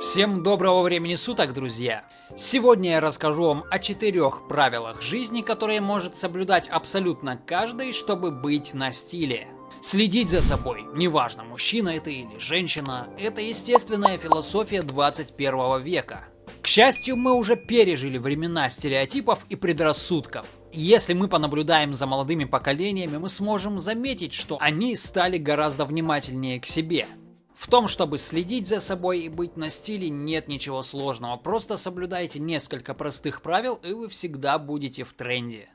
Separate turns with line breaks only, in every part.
Всем доброго времени суток, друзья! Сегодня я расскажу вам о четырех правилах жизни, которые может соблюдать абсолютно каждый, чтобы быть на стиле. Следить за собой, неважно, мужчина это или женщина, это естественная философия 21 века. К счастью, мы уже пережили времена стереотипов и предрассудков. Если мы понаблюдаем за молодыми поколениями, мы сможем заметить, что они стали гораздо внимательнее к себе. В том, чтобы следить за собой и быть на стиле, нет ничего сложного. Просто соблюдайте несколько простых правил, и вы всегда будете в тренде.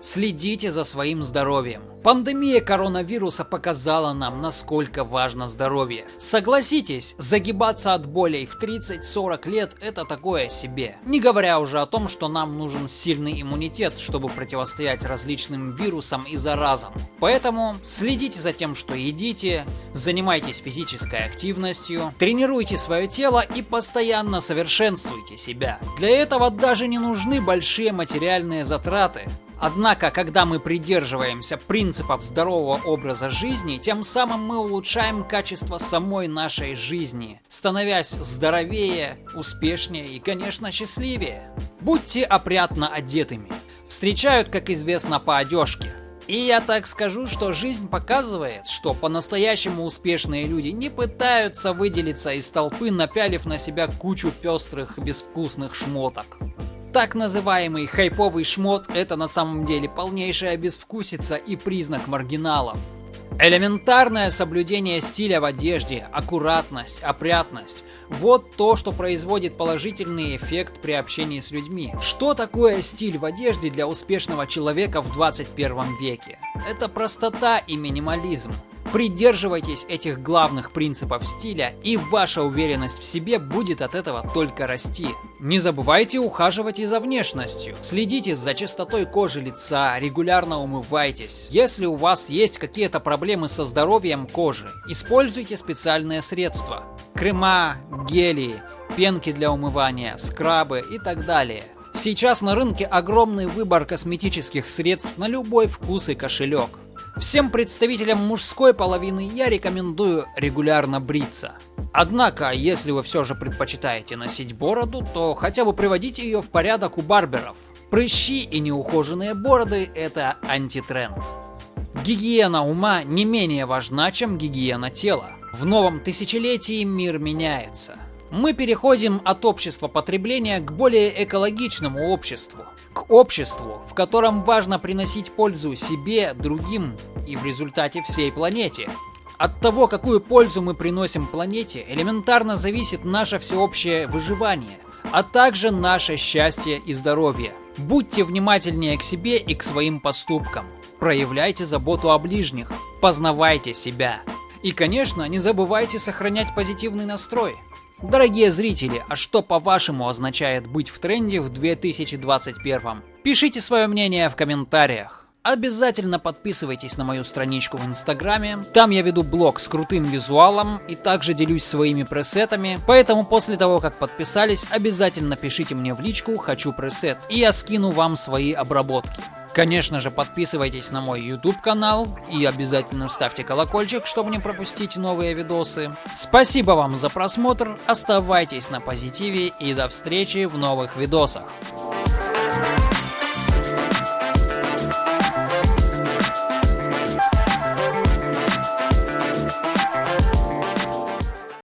Следите за своим здоровьем. Пандемия коронавируса показала нам, насколько важно здоровье. Согласитесь, загибаться от болей в 30-40 лет это такое себе. Не говоря уже о том, что нам нужен сильный иммунитет, чтобы противостоять различным вирусам и заразам. Поэтому следите за тем, что едите, занимайтесь физической активностью, тренируйте свое тело и постоянно совершенствуйте себя. Для этого даже не нужны большие материальные затраты. Однако, когда мы придерживаемся принципов здорового образа жизни, тем самым мы улучшаем качество самой нашей жизни, становясь здоровее, успешнее и, конечно, счастливее. Будьте опрятно одетыми. Встречают, как известно, по одежке. И я так скажу, что жизнь показывает, что по-настоящему успешные люди не пытаются выделиться из толпы, напялив на себя кучу пестрых безвкусных шмоток. Так называемый хайповый шмот – это на самом деле полнейшая безвкусица и признак маргиналов. Элементарное соблюдение стиля в одежде, аккуратность, опрятность – вот то, что производит положительный эффект при общении с людьми. Что такое стиль в одежде для успешного человека в 21 веке? Это простота и минимализм. Придерживайтесь этих главных принципов стиля, и ваша уверенность в себе будет от этого только расти. Не забывайте ухаживать и за внешностью. Следите за чистотой кожи лица, регулярно умывайтесь. Если у вас есть какие-то проблемы со здоровьем кожи, используйте специальные средства. Крема, гели, пенки для умывания, скрабы и так далее. Сейчас на рынке огромный выбор косметических средств на любой вкус и кошелек. Всем представителям мужской половины я рекомендую регулярно бриться. Однако, если вы все же предпочитаете носить бороду, то хотя бы приводите ее в порядок у барберов. Прыщи и неухоженные бороды – это антитренд. Гигиена ума не менее важна, чем гигиена тела. В новом тысячелетии мир меняется. Мы переходим от общества потребления к более экологичному обществу. К обществу, в котором важно приносить пользу себе, другим и в результате всей планете. От того, какую пользу мы приносим планете, элементарно зависит наше всеобщее выживание, а также наше счастье и здоровье. Будьте внимательнее к себе и к своим поступкам. Проявляйте заботу о ближних. Познавайте себя. И, конечно, не забывайте сохранять позитивный настрой. Дорогие зрители, а что по-вашему означает быть в тренде в 2021? Пишите свое мнение в комментариях. Обязательно подписывайтесь на мою страничку в инстаграме, там я веду блог с крутым визуалом и также делюсь своими пресетами, поэтому после того как подписались, обязательно пишите мне в личку «Хочу пресет» и я скину вам свои обработки. Конечно же, подписывайтесь на мой YouTube канал и обязательно ставьте колокольчик, чтобы не пропустить новые видосы. Спасибо вам за просмотр, оставайтесь на позитиве и до встречи в новых видосах.